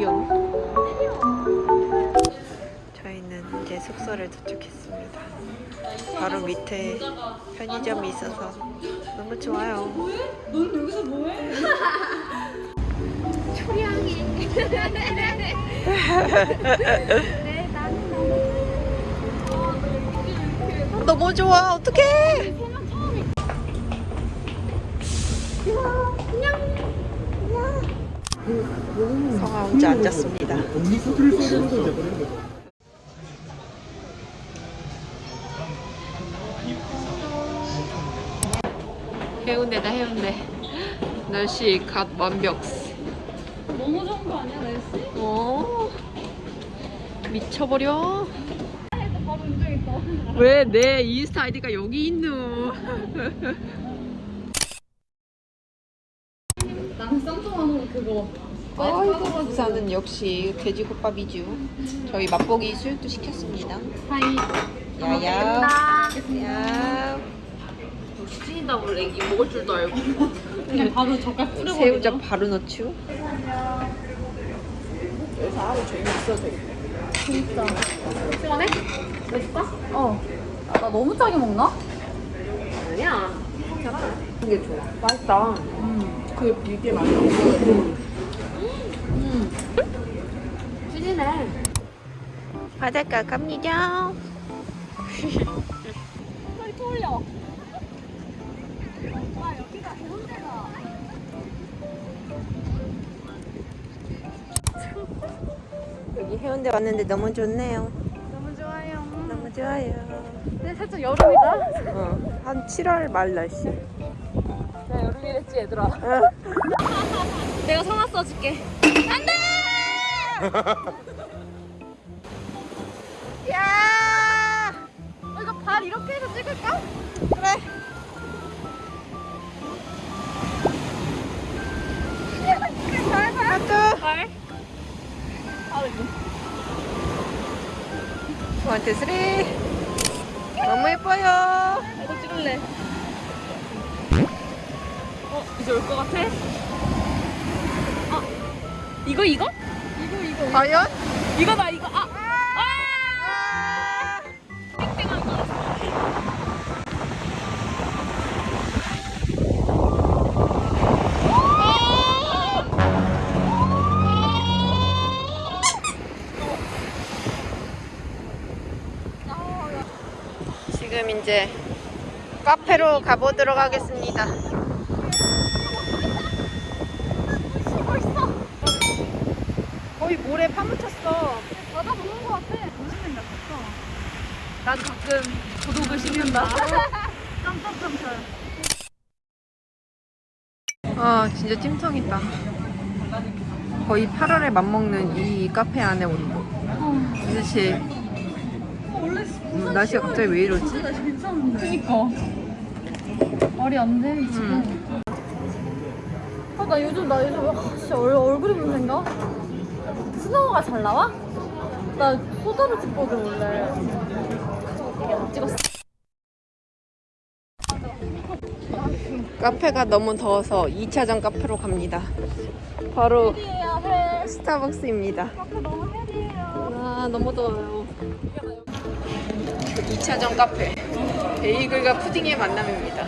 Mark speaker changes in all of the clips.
Speaker 1: 나 모델이요. 저희는 이제 숙소를 도착했습니다. 바로 밑에 편의점이 있어서 너무 좋아요.
Speaker 2: 넌 여기서 뭐해?
Speaker 1: 너무 좋아. 어떡해. 성아 혼자 앉았습니다. 해운대다 해운대. 날씨 갓 완벽.
Speaker 2: 너무 좋은 거 아니야 날씨?
Speaker 1: 어 미쳐버려.
Speaker 2: 바로 인정했다.
Speaker 1: 왜내 인스타 아이디가 여기 있노?
Speaker 2: 나는 쌈통하는 그거.
Speaker 1: 아이고 부산은 역시 돼지국밥이죠. 저희 맛보기 수육도 시켰습니다.
Speaker 2: 하이.
Speaker 1: 야야. 야.
Speaker 3: 찐이다고 애기 먹을 줄도 알고
Speaker 2: 그냥 바로 젓갈 뿌려버리자.
Speaker 1: 새우젓 바로 넣죠.
Speaker 2: 진짜. 시원해? 맛있다? 어. 아, 나 너무 짜게 먹나?
Speaker 3: 아니야
Speaker 1: 이게 좋아. 맛있다.
Speaker 2: 음.
Speaker 1: 그 비계 맛있어.
Speaker 3: 찐이네
Speaker 1: 바닷가 갑니다.
Speaker 2: 빨리 돌려. 아, 여기가 해운대다.
Speaker 1: 여기 해운대 왔는데 너무 좋네요.
Speaker 2: 너무 좋아요.
Speaker 1: 너무 좋아요.
Speaker 2: 근데 살짝 여름이다.
Speaker 1: 어, 한 7월 말 날씨.
Speaker 2: 나 여름이랬지 얘들아.
Speaker 1: 어.
Speaker 2: 내가 성화 써줄게.
Speaker 1: 야!
Speaker 2: 어, 이거 발 이렇게 해서 찍을까?
Speaker 1: 그래.
Speaker 2: 아.
Speaker 1: one two three. 너무 예뻐요.
Speaker 2: 이거 찍을래. 어, 이제 올 것 같아? 아, 이거 이거? 이거 이거.
Speaker 1: 과연?
Speaker 2: 이거다 이거. 아,
Speaker 1: 아!
Speaker 2: 땡땡한 거.
Speaker 1: 지금 이제 카페로 가보도록 하겠습니다.
Speaker 2: 쉬고 있어.
Speaker 1: 모래 파묻혔어.
Speaker 2: 바다 보는 것 같아. 무슨 생각했어? 나도 가끔 고독을 씹는다. 깜짝깜짝.
Speaker 1: 아 진짜 찜통이다. 거의 8월에 맞먹는 이 카페 안에 온도. 도대체
Speaker 2: 원래
Speaker 1: 음, 날씨가 갑자기 왜 이러지?
Speaker 2: 괜찮은데. 그니까. 말이 안 돼, 지금. 아, 나 요즘, 나 요즘, 아, 진짜 얼, 얼굴이 문제인가? 스노우가 잘 나와? 나 소다를 찍거든, 원래. 안 찍었어.
Speaker 1: 카페가 너무 더워서 2차전 카페로 갑니다. 바로. 스타벅스입니다.
Speaker 2: 카페 너무 헤디예요.
Speaker 1: 아 너무 더워요. 2차전 카페. 베이글과 푸딩의 만남입니다.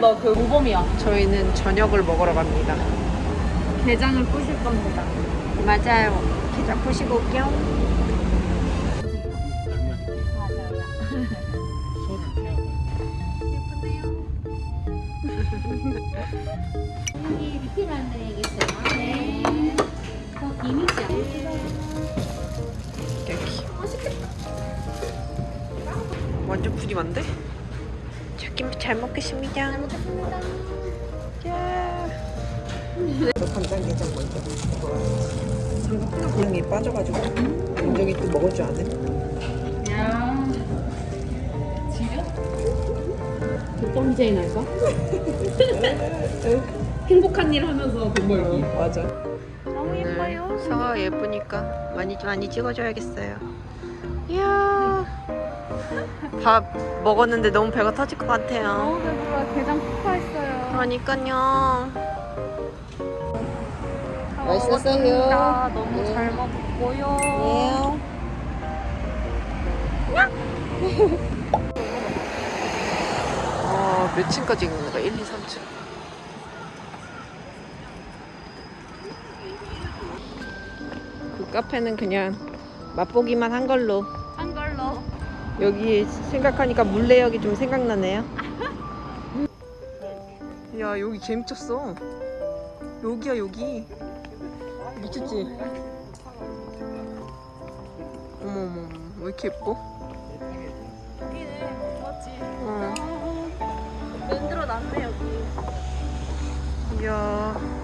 Speaker 2: 나그 모범이야.
Speaker 1: 저희는 저녁을 먹으러 갑니다.
Speaker 2: 게장을 부실 겁니다.
Speaker 1: 맞아요. 계좌 푸시고 올게요.
Speaker 4: 여기 리필 안내해야겠어요. 네. 더 이미지
Speaker 1: 여기. 완전 푸짐한데? 잘 먹겠습니다. 잘 먹겠습니다. 야. 간장게장 먼저. 기름이 빠져가지고 굉장히 또 먹을 줄 아네.
Speaker 2: 야. 지려?
Speaker 3: 독감 제인 할까? 행복한 일 하면서 돈 벌기
Speaker 1: 맞아.
Speaker 2: 너무 예뻐요.
Speaker 1: 성화가 예쁘니까 많이 많이 찍어줘야겠어요. 이야 밥 먹었는데 너무 배가 터질 것 같아요.
Speaker 2: 너무 배불러요. 게장 폭파했어요.
Speaker 1: 그러니까요.
Speaker 2: 다
Speaker 1: 맛있었어요.
Speaker 2: 먹었습니다. 너무
Speaker 1: 네.
Speaker 2: 잘 먹고요.
Speaker 1: 어, 몇 층까지 있는 거야? 1, 2, 3층. 그 카페는 그냥 맛보기만 한 걸로.
Speaker 2: 한 걸로.
Speaker 1: 여기 생각하니까 물레역이 좀 생각나네요. 야 여기 개 미쳤어. 여기야 여기. 미쳤지? 어머머 왜 이렇게 예뻐?
Speaker 2: 여기는 멋지.
Speaker 1: 어. 이야.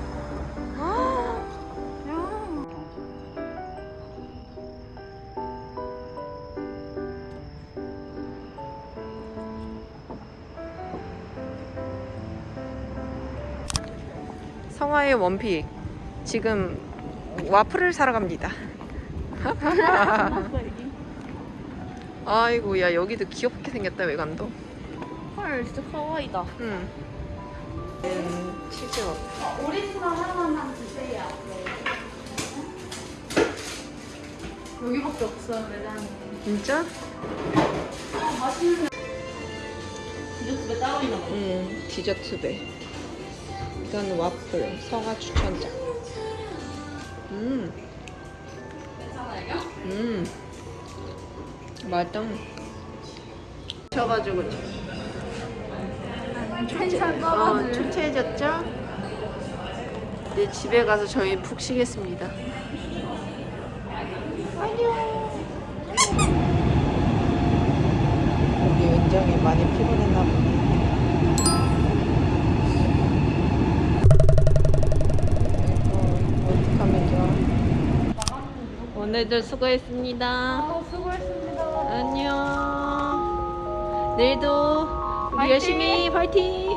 Speaker 1: 성화의 원픽 지금 와플을 사러 갑니다. 아이고 야 여기도 귀엽게 생겼다 외관도.
Speaker 2: 헐 진짜 카와이다.
Speaker 1: 응. 음, 치즈 와플.
Speaker 2: 오리지널 하나만 주세요. 여기밖에 없어요 매장이.
Speaker 1: 진짜?
Speaker 3: 디저트가 따로 있나 봐.
Speaker 1: 응, 디저트 배. 이건 와플, 성화 추천장. 음.
Speaker 3: 괜찮아요?
Speaker 1: 음. 맛있다. 쳐가지고
Speaker 2: 텐션
Speaker 1: 어. 초췌해졌죠? 이제 집에 가서 저희 푹 쉬겠습니다. 안녕. 우리 은정이 많이 피곤했나 보네. 아이고, 어떡하면 좋아. 오늘도 수고했습니다.
Speaker 2: 아, 수고했습니다.
Speaker 1: 안녕. 내일도 우리
Speaker 2: 화이팅!
Speaker 1: 열심히 파이팅!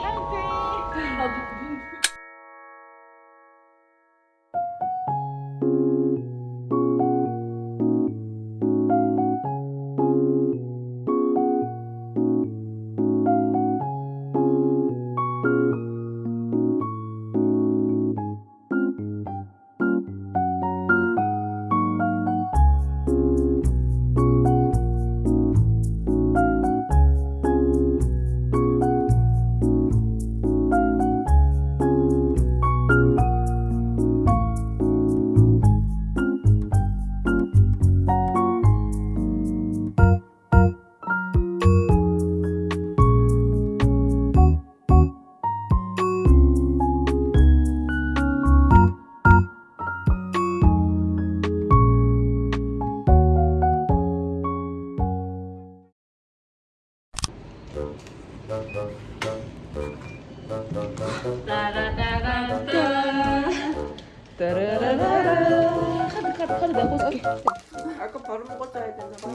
Speaker 1: 따라라라라.
Speaker 3: 카드 카드 카드 내가 볼게.
Speaker 1: 아까 바로 먹었어야 되나 봐.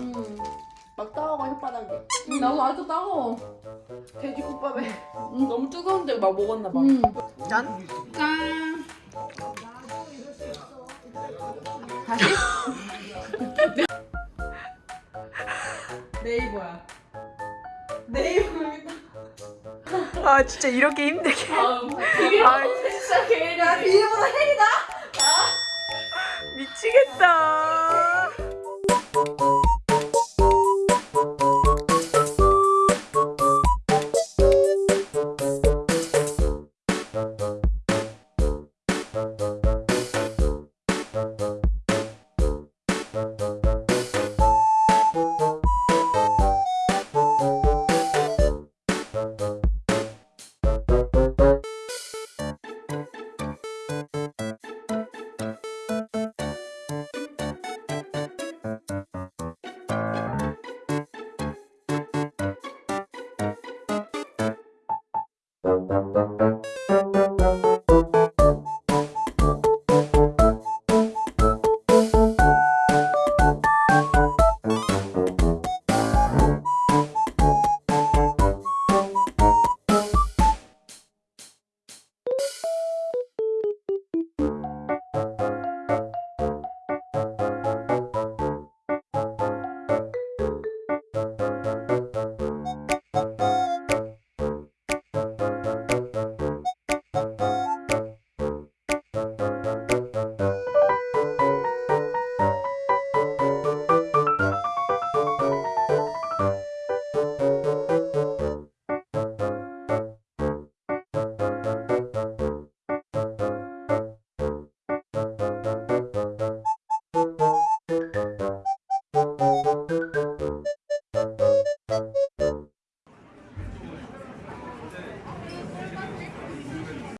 Speaker 3: 막 따가워 혓바닥에.
Speaker 2: 응, 나도 아직도 따가워.
Speaker 1: 돼지국밥에.
Speaker 3: 응, 너무 뜨거운데 막 먹었나 봐.
Speaker 2: 응.
Speaker 1: 짠.
Speaker 2: 짠.
Speaker 3: 네이버야.
Speaker 1: 아 진짜 이렇게 힘들게.
Speaker 3: 되게
Speaker 1: 아,
Speaker 3: 진짜 개야.
Speaker 1: 미치겠다.